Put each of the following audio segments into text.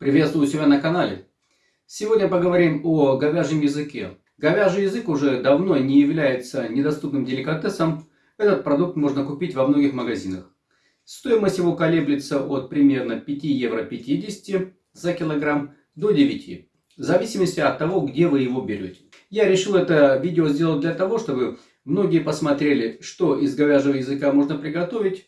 Приветствую себя на канале. Сегодня поговорим о говяжьем языке. Говяжий язык уже давно не является недоступным деликатесом. Этот продукт можно купить во многих магазинах. Стоимость его колеблется от примерно 5 евро 50 за килограмм до 9, в зависимости от того, где вы его берете. Я решил это видео сделать для того, чтобы многие посмотрели, что из говяжьего языка можно приготовить,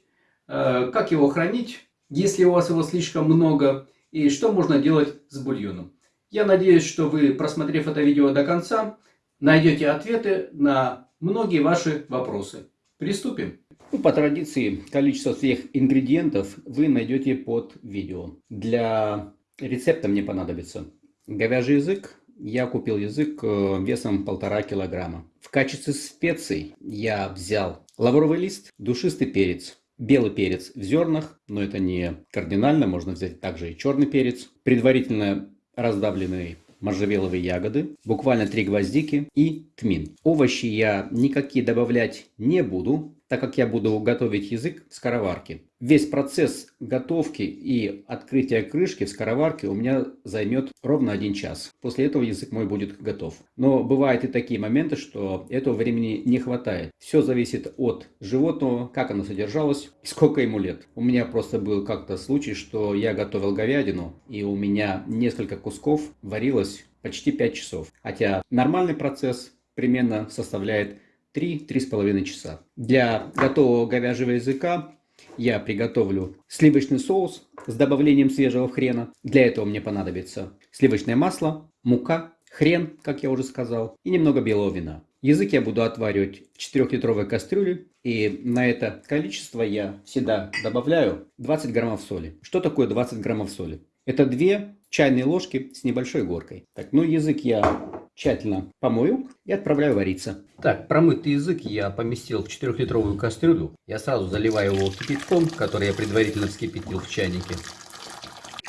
э, как его хранить, если у вас его слишком много, и что можно делать с бульоном. Я надеюсь, что вы, просмотрев это видео до конца, найдете ответы на многие ваши вопросы. Приступим. Ну, по традиции, количество всех ингредиентов вы найдете под видео. Для рецепта мне понадобится говяжий язык. Я купил язык э, весом полтора килограмма. В качестве специй я взял лавровый лист, душистый перец, белый перец в зернах, но это не кардинально, можно взять также и черный перец, предварительно раздавленные можжевеловые ягоды, буквально три гвоздики и тмин. Овощи я никакие добавлять не буду, так как я буду готовить язык в скороварке. Весь процесс готовки и открытия крышки в скороварке у меня займет ровно один час. После этого язык мой будет готов. Но бывают и такие моменты, что этого времени не хватает. Все зависит от животного, как оно содержалось и сколько ему лет. У меня просто был как-то случай, что я готовил говядину и у меня несколько кусков варилось почти 5 часов. Хотя нормальный процесс примерно составляет 3-3,5 часа. Для готового говяжьего языка я приготовлю сливочный соус с добавлением свежего хрена. Для этого мне понадобится сливочное масло, мука, хрен, как я уже сказал, и немного белого вина. Язык я буду отваривать в 4-литровой кастрюле. И на это количество я всегда добавляю 20 граммов соли. Что такое 20 граммов соли? Это 2 чайные ложки с небольшой горкой. Так, ну язык я тщательно помою и отправляю вариться. Так, промытый язык я поместил в 4-литровую кастрюлю. Я сразу заливаю его кипятком, который я предварительно вскипятил в чайнике.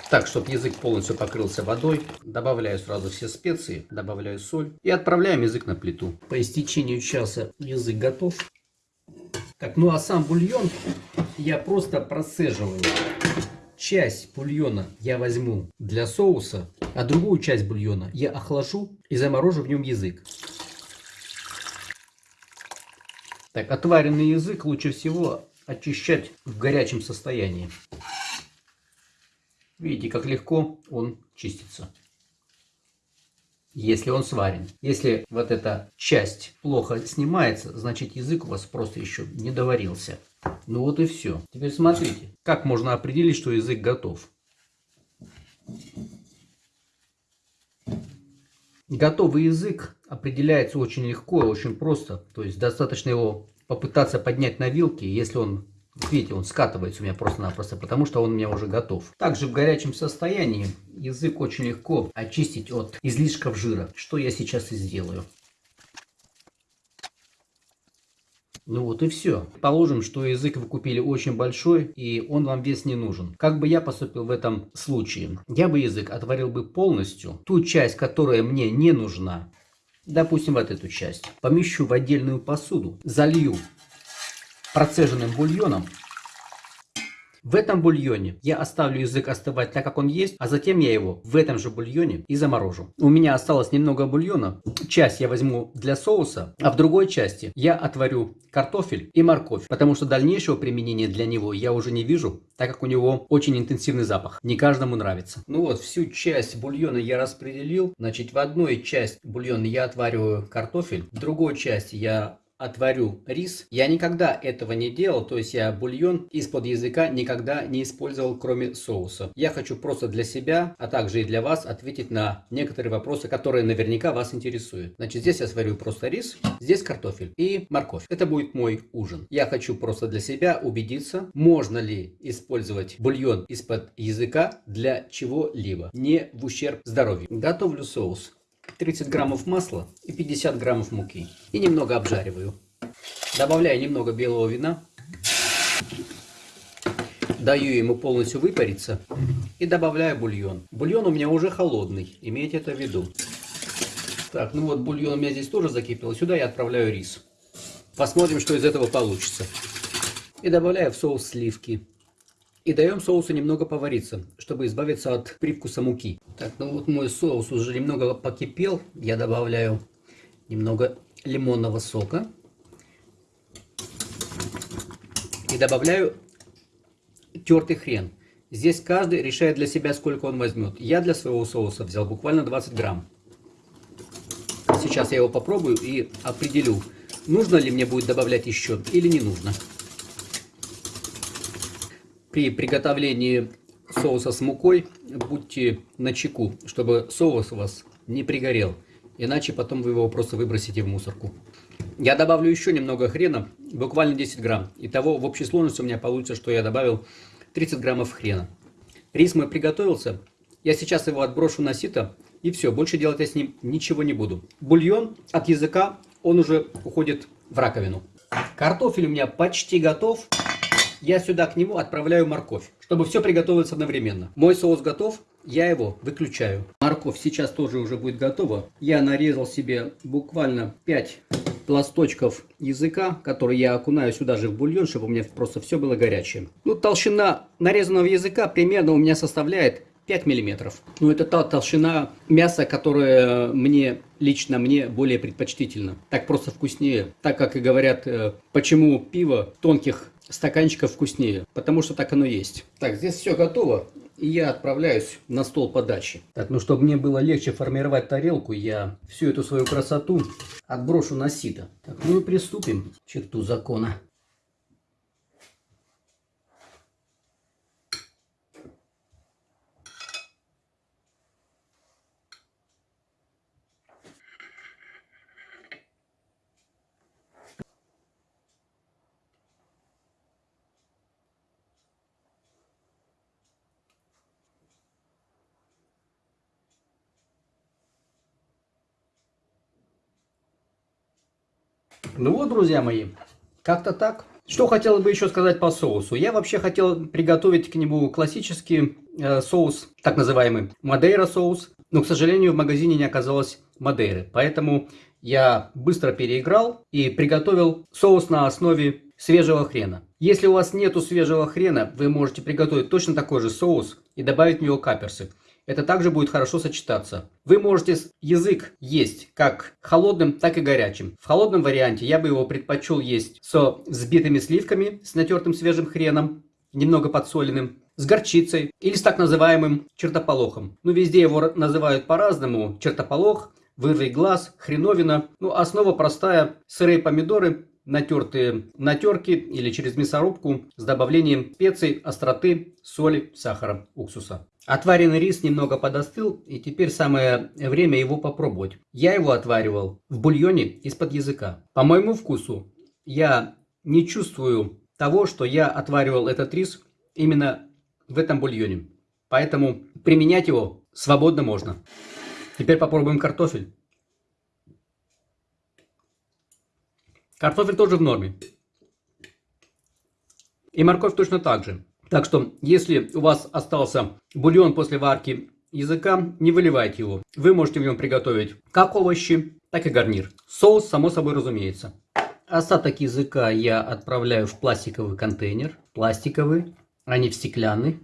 Так, чтобы язык полностью покрылся водой, добавляю сразу все специи, добавляю соль и отправляем язык на плиту. По истечению часа язык готов. Так, ну а сам бульон я просто процеживаю. Часть бульона я возьму для соуса, а другую часть бульона я охлажу и заморожу в нем язык. Так, отваренный язык лучше всего очищать в горячем состоянии. Видите, как легко он чистится. Если он сварен. Если вот эта часть плохо снимается, значит язык у вас просто еще не доварился. Ну вот и все. Теперь смотрите, как можно определить, что язык готов. Готовый язык определяется очень легко очень просто. То есть достаточно его попытаться поднять на вилке, если он, видите, он скатывается у меня просто-напросто, потому что он у меня уже готов. Также в горячем состоянии язык очень легко очистить от излишков жира, что я сейчас и сделаю. Ну вот и все. Положим, что язык вы купили очень большой, и он вам вес не нужен. Как бы я поступил в этом случае? Я бы язык отварил бы полностью. Ту часть, которая мне не нужна, допустим, вот эту часть, помещу в отдельную посуду, залью процеженным бульоном в этом бульоне я оставлю язык остывать так, как он есть, а затем я его в этом же бульоне и заморожу. У меня осталось немного бульона. Часть я возьму для соуса, а в другой части я отварю картофель и морковь, потому что дальнейшего применения для него я уже не вижу, так как у него очень интенсивный запах. Не каждому нравится. Ну вот, всю часть бульона я распределил. Значит, в одной часть бульона я отвариваю картофель, в другой части я отварю рис. Я никогда этого не делал, то есть я бульон из-под языка никогда не использовал, кроме соуса. Я хочу просто для себя, а также и для вас ответить на некоторые вопросы, которые наверняка вас интересуют. Значит, здесь я сварю просто рис, здесь картофель и морковь. Это будет мой ужин. Я хочу просто для себя убедиться, можно ли использовать бульон из-под языка для чего-либо, не в ущерб здоровью. Готовлю соус. 30 граммов масла и 50 граммов муки. И немного обжариваю. Добавляю немного белого вина. Даю ему полностью выпариться. И добавляю бульон. Бульон у меня уже холодный. Имейте это в виду. Так, ну вот бульон у меня здесь тоже закипел. Сюда я отправляю рис. Посмотрим, что из этого получится. И добавляю в соус сливки. И даем соусу немного повариться, чтобы избавиться от привкуса муки. Так, ну вот мой соус уже немного покипел. Я добавляю немного лимонного сока. И добавляю тертый хрен. Здесь каждый решает для себя, сколько он возьмет. Я для своего соуса взял буквально 20 грамм. Сейчас я его попробую и определю, нужно ли мне будет добавлять еще или не нужно. При приготовлении соуса с мукой будьте начеку, чтобы соус у вас не пригорел. Иначе потом вы его просто выбросите в мусорку. Я добавлю еще немного хрена, буквально 10 грамм. Итого в общей сложности у меня получится, что я добавил 30 граммов хрена. Рис мой приготовился. Я сейчас его отброшу на сито. И все, больше делать я с ним ничего не буду. Бульон от языка, он уже уходит в раковину. Картофель у меня почти готов. Я сюда к нему отправляю морковь, чтобы все приготовилось одновременно. Мой соус готов, я его выключаю. Морковь сейчас тоже уже будет готова. Я нарезал себе буквально 5 пласточков языка, который я окунаю сюда же в бульон, чтобы у меня просто все было горячее. Ну, толщина нарезанного языка примерно у меня составляет 5 миллиметров. Ну, это та толщина мяса, которая мне, лично мне, более предпочтительна. Так просто вкуснее. Так как и говорят, э, почему пиво тонких стаканчиков вкуснее. Потому что так оно есть. Так, здесь все готово. И я отправляюсь на стол подачи. Так, ну чтобы мне было легче формировать тарелку, я всю эту свою красоту отброшу на сито. Так, ну и приступим к черту закона. Ну вот, друзья мои, как-то так. Что хотел бы еще сказать по соусу? Я вообще хотел приготовить к нему классический э, соус, так называемый Мадейра соус. Но, к сожалению, в магазине не оказалось Мадейры. Поэтому я быстро переиграл и приготовил соус на основе свежего хрена. Если у вас нету свежего хрена, вы можете приготовить точно такой же соус и добавить в него каперсы это также будет хорошо сочетаться. Вы можете язык есть как холодным, так и горячим. В холодном варианте я бы его предпочел есть со взбитыми сливками, с натертым свежим хреном, немного подсоленным, с горчицей или с так называемым чертополохом. Ну, везде его называют по-разному. Чертополох, вырвый глаз, хреновина. Ну, основа простая. Сырые помидоры, натертые на терке или через мясорубку с добавлением специй, остроты, соли, сахара, уксуса. Отваренный рис немного подостыл, и теперь самое время его попробовать. Я его отваривал в бульоне из-под языка. По моему вкусу я не чувствую того, что я отваривал этот рис именно в этом бульоне. Поэтому применять его свободно можно. Теперь попробуем картофель. Картофель тоже в норме. И морковь точно так же. Так что, если у вас остался бульон после варки языка, не выливайте его. Вы можете в нем приготовить как овощи, так и гарнир. Соус, само собой разумеется. Остаток языка я отправляю в пластиковый контейнер. Пластиковый, а не в стеклянный.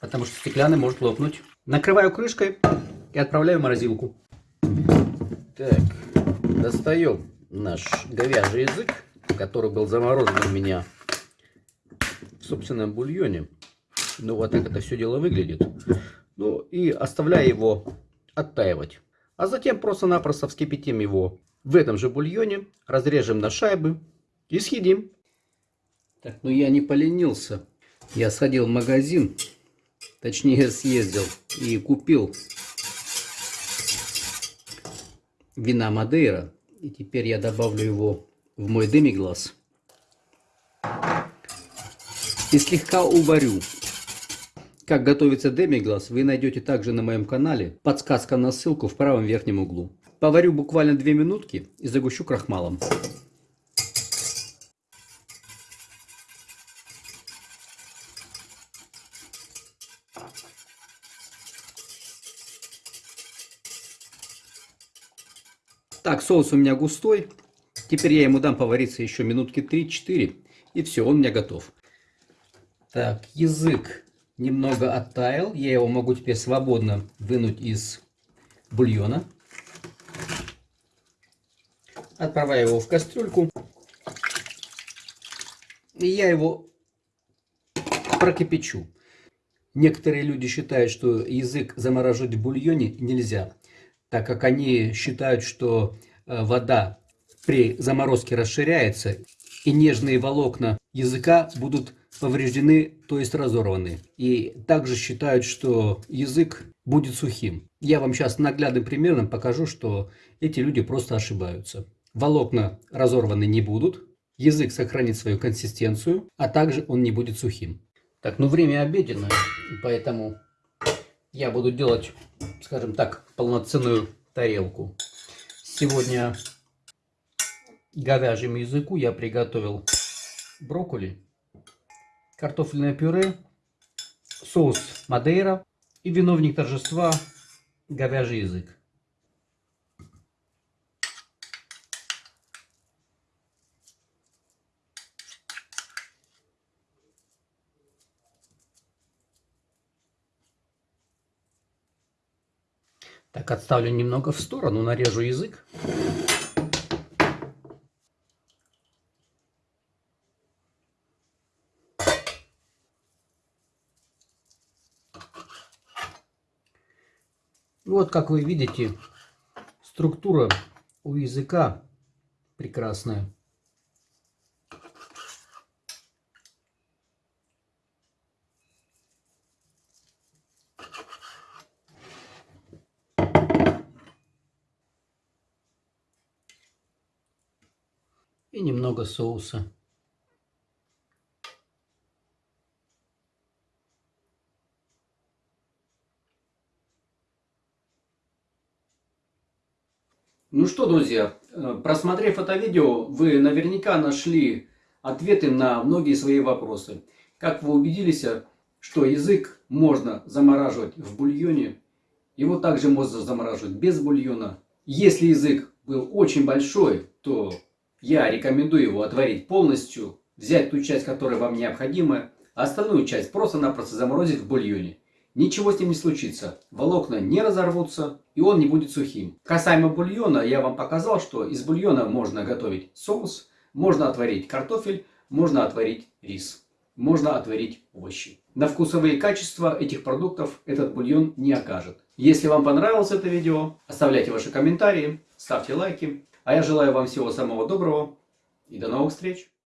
Потому что стеклянный может лопнуть. Накрываю крышкой и отправляю в морозилку. Так, достаем наш говяжий язык, который был заморожен у меня собственном бульоне. Ну, вот так это все дело выглядит. Ну, и оставляя его оттаивать. А затем просто-напросто вскипятим его в этом же бульоне, разрежем на шайбы и съедим. Так, ну я не поленился. Я сходил в магазин, точнее съездил и купил вина Мадейра. И теперь я добавлю его в мой демиглаз и слегка уварю. Как готовится демиглас, вы найдете также на моем канале. Подсказка на ссылку в правом верхнем углу. Поварю буквально 2 минутки и загущу крахмалом. Так, соус у меня густой. Теперь я ему дам повариться еще минутки 3-4. И все, он у меня готов. Так, язык немного оттаял. Я его могу теперь свободно вынуть из бульона. Отправляю его в кастрюльку. И я его прокипячу. Некоторые люди считают, что язык замораживать в бульоне нельзя, так как они считают, что э, вода при заморозке расширяется, и нежные волокна языка будут повреждены, то есть разорваны. И также считают, что язык будет сухим. Я вам сейчас наглядным примером покажу, что эти люди просто ошибаются. Волокна разорваны не будут, язык сохранит свою консистенцию, а также он не будет сухим. Так, ну время обеденное, поэтому я буду делать, скажем так, полноценную тарелку. Сегодня говяжьему языку я приготовил брокколи, картофельное пюре, соус Мадейра и виновник торжества говяжий язык. Так, отставлю немного в сторону, нарежу язык. Вот, как вы видите, структура у языка прекрасная. и немного соуса. Ну что, друзья, э, просмотрев это видео, вы наверняка нашли ответы на многие свои вопросы. Как вы убедились, что язык можно замораживать в бульоне, его также можно замораживать без бульона. Если язык был очень большой, то я рекомендую его отварить полностью, взять ту часть, которая вам необходима, а остальную часть просто-напросто заморозить в бульоне. Ничего с ним не случится, волокна не разорвутся и он не будет сухим. Касаемо бульона, я вам показал, что из бульона можно готовить соус, можно отварить картофель, можно отварить рис, можно отварить овощи. На вкусовые качества этих продуктов этот бульон не окажет. Если вам понравилось это видео, оставляйте ваши комментарии, ставьте лайки. А я желаю вам всего самого доброго и до новых встреч!